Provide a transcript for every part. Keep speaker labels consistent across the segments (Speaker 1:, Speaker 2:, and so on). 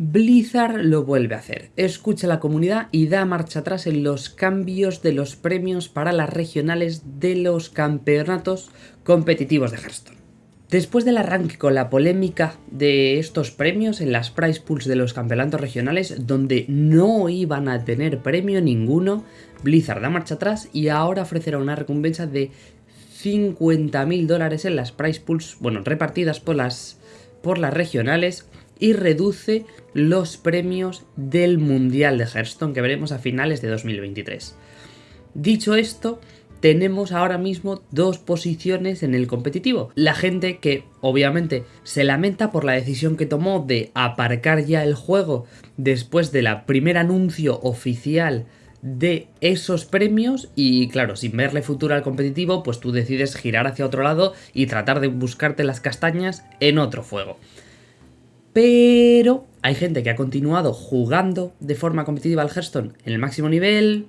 Speaker 1: Blizzard lo vuelve a hacer, escucha a la comunidad y da marcha atrás en los cambios de los premios para las regionales de los campeonatos competitivos de Hearthstone. Después del arranque con la polémica de estos premios en las prize pools de los campeonatos regionales, donde no iban a tener premio ninguno, Blizzard da marcha atrás y ahora ofrecerá una recompensa de 50.000 dólares en las prize pools, bueno, repartidas por las, por las regionales, y reduce los premios del Mundial de Hearthstone que veremos a finales de 2023. Dicho esto, tenemos ahora mismo dos posiciones en el competitivo. La gente que obviamente se lamenta por la decisión que tomó de aparcar ya el juego después del primer anuncio oficial de esos premios y claro, sin verle futuro al competitivo, pues tú decides girar hacia otro lado y tratar de buscarte las castañas en otro juego. Pero hay gente que ha continuado jugando de forma competitiva al Hearthstone en el máximo nivel,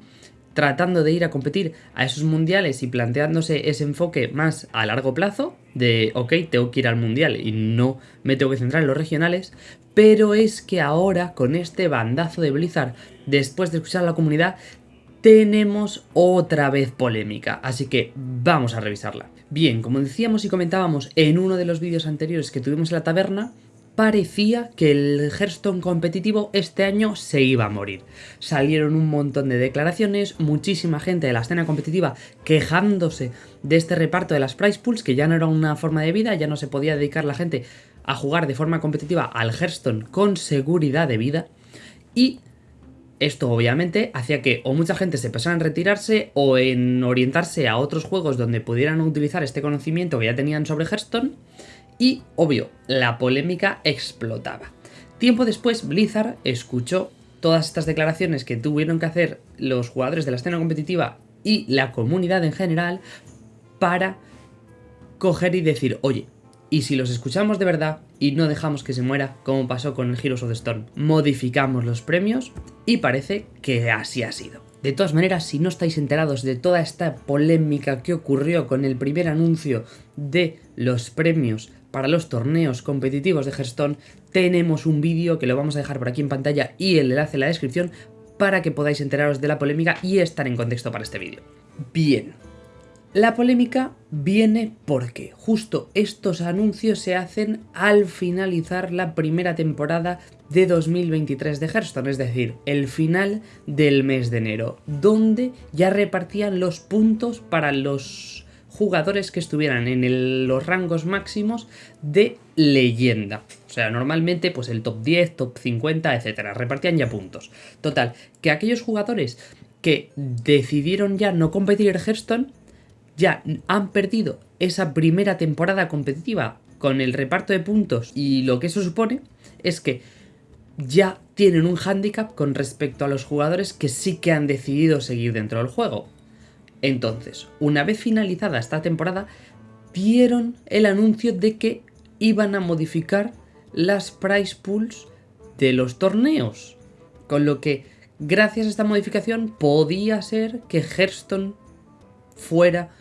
Speaker 1: tratando de ir a competir a esos mundiales y planteándose ese enfoque más a largo plazo, de ok, tengo que ir al mundial y no me tengo que centrar en los regionales, pero es que ahora con este bandazo de Blizzard, después de escuchar a la comunidad, tenemos otra vez polémica, así que vamos a revisarla. Bien, como decíamos y comentábamos en uno de los vídeos anteriores que tuvimos en la taberna, parecía que el Hearthstone competitivo este año se iba a morir. Salieron un montón de declaraciones, muchísima gente de la escena competitiva quejándose de este reparto de las prize pools, que ya no era una forma de vida, ya no se podía dedicar la gente a jugar de forma competitiva al Hearthstone con seguridad de vida, y esto obviamente hacía que o mucha gente se empezara en retirarse o en orientarse a otros juegos donde pudieran utilizar este conocimiento que ya tenían sobre Hearthstone, y, obvio, la polémica explotaba. Tiempo después, Blizzard escuchó todas estas declaraciones que tuvieron que hacer los jugadores de la escena competitiva y la comunidad en general para coger y decir, oye, y si los escuchamos de verdad y no dejamos que se muera, como pasó con el Heroes of the Storm, modificamos los premios y parece que así ha sido. De todas maneras, si no estáis enterados de toda esta polémica que ocurrió con el primer anuncio de los premios para los torneos competitivos de Hearthstone, tenemos un vídeo que lo vamos a dejar por aquí en pantalla y el enlace en la descripción para que podáis enteraros de la polémica y estar en contexto para este vídeo. Bien, la polémica viene porque justo estos anuncios se hacen al finalizar la primera temporada de 2023 de Hearthstone, es decir, el final del mes de enero, donde ya repartían los puntos para los jugadores que estuvieran en los rangos máximos de leyenda. O sea, normalmente pues el top 10, top 50, etcétera, repartían ya puntos. Total, que aquellos jugadores que decidieron ya no competir en Hearthstone ya han perdido esa primera temporada competitiva con el reparto de puntos y lo que eso supone es que ya tienen un handicap con respecto a los jugadores que sí que han decidido seguir dentro del juego. Entonces, una vez finalizada esta temporada, vieron el anuncio de que iban a modificar las price pools de los torneos. Con lo que, gracias a esta modificación, podía ser que Hearthstone fuera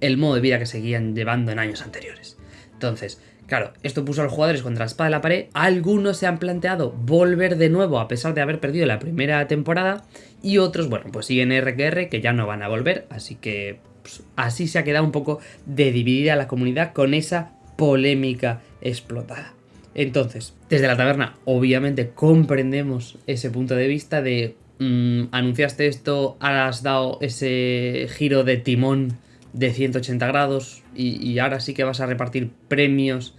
Speaker 1: el modo de vida que seguían llevando en años anteriores. Entonces, Claro, esto puso a los jugadores contra la espada de la pared. Algunos se han planteado volver de nuevo a pesar de haber perdido la primera temporada. Y otros, bueno, pues siguen RQR que ya no van a volver. Así que pues, así se ha quedado un poco de dividida la comunidad con esa polémica explotada. Entonces, desde la taberna, obviamente comprendemos ese punto de vista de mm, anunciaste esto, has dado ese giro de timón de 180 grados y, ahora sí que vas a repartir premios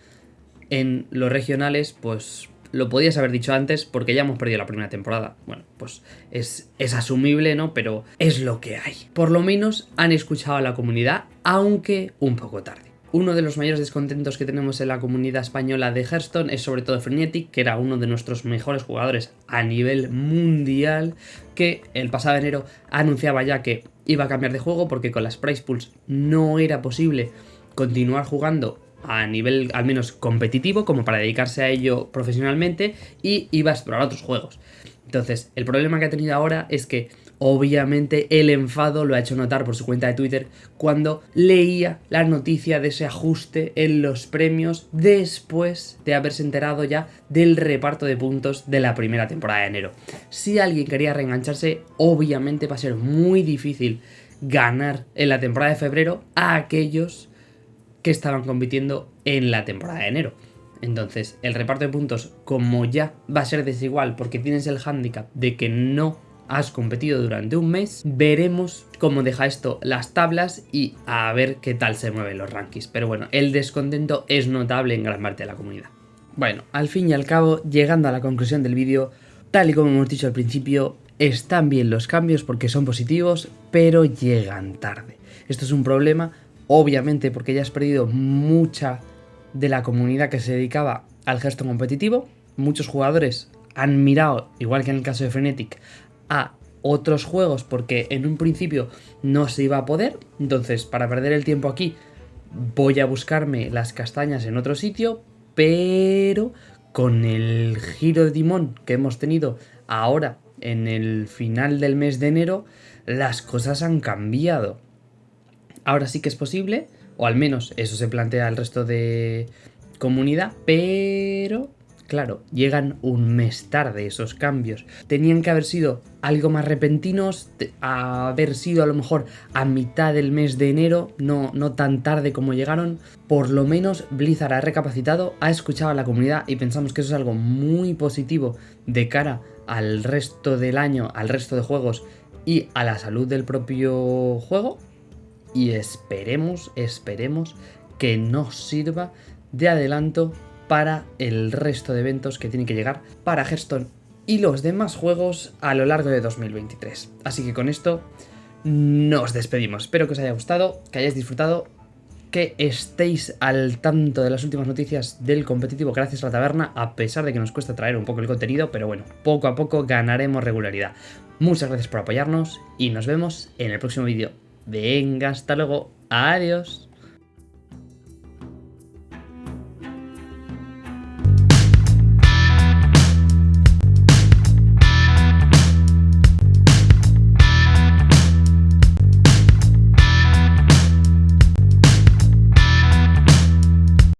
Speaker 1: en los regionales, pues lo podías haber dicho antes porque ya hemos perdido la primera temporada. Bueno, pues es, es, asumible, ¿no? Pero es lo que hay. Por lo menos han escuchado a la comunidad, aunque un poco tarde. Uno de los mayores descontentos que tenemos en la comunidad española de Hearthstone es sobre todo Frenetic, que era uno de nuestros mejores jugadores a nivel mundial, que el pasado enero anunciaba ya que iba a cambiar de juego porque con las price pools no era posible continuar jugando a nivel al menos competitivo como para dedicarse a ello profesionalmente y iba a explorar otros juegos. Entonces, el problema que ha tenido ahora es que Obviamente el enfado lo ha hecho notar por su cuenta de Twitter cuando leía la noticia de ese ajuste en los premios después de haberse enterado ya del reparto de puntos de la primera temporada de enero. Si alguien quería reengancharse, obviamente va a ser muy difícil ganar en la temporada de febrero a aquellos que estaban compitiendo en la temporada de enero. Entonces, el reparto de puntos, como ya va a ser desigual porque tienes el hándicap de que no has competido durante un mes, veremos cómo deja esto las tablas y a ver qué tal se mueven los rankings. Pero bueno, el descontento es notable en gran parte de la comunidad. Bueno, al fin y al cabo, llegando a la conclusión del vídeo, tal y como hemos dicho al principio, están bien los cambios porque son positivos, pero llegan tarde. Esto es un problema, obviamente, porque ya has perdido mucha de la comunidad que se dedicaba al gesto competitivo. Muchos jugadores han mirado, igual que en el caso de Frenetic, a otros juegos porque en un principio no se iba a poder. Entonces, para perder el tiempo aquí, voy a buscarme las castañas en otro sitio, pero con el giro de timón que hemos tenido ahora en el final del mes de enero, las cosas han cambiado. Ahora sí que es posible, o al menos eso se plantea al resto de comunidad, pero Claro, llegan un mes tarde esos cambios. Tenían que haber sido algo más repentinos, haber sido a lo mejor a mitad del mes de enero, no, no tan tarde como llegaron. Por lo menos Blizzard ha recapacitado, ha escuchado a la comunidad y pensamos que eso es algo muy positivo de cara al resto del año, al resto de juegos y a la salud del propio juego. Y esperemos, esperemos que nos sirva de adelanto para el resto de eventos que tienen que llegar para Hearthstone y los demás juegos a lo largo de 2023. Así que con esto nos despedimos. Espero que os haya gustado, que hayáis disfrutado, que estéis al tanto de las últimas noticias del competitivo gracias a la taberna, a pesar de que nos cuesta traer un poco el contenido, pero bueno, poco a poco ganaremos regularidad. Muchas gracias por apoyarnos y nos vemos en el próximo vídeo. Venga, hasta luego. Adiós.